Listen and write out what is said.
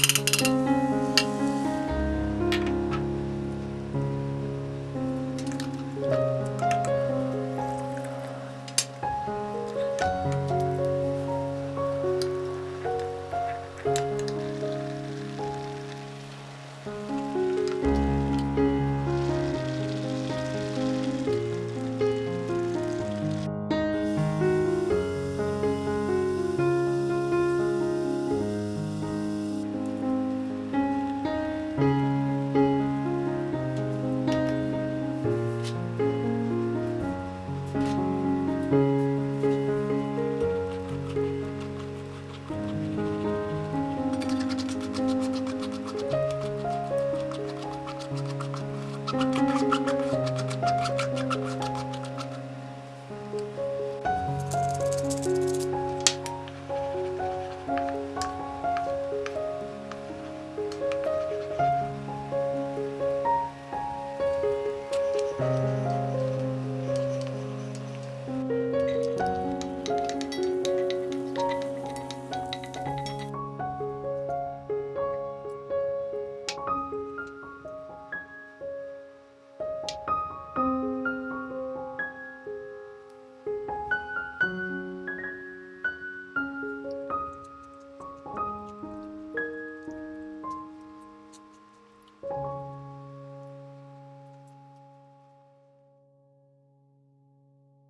Bye. Música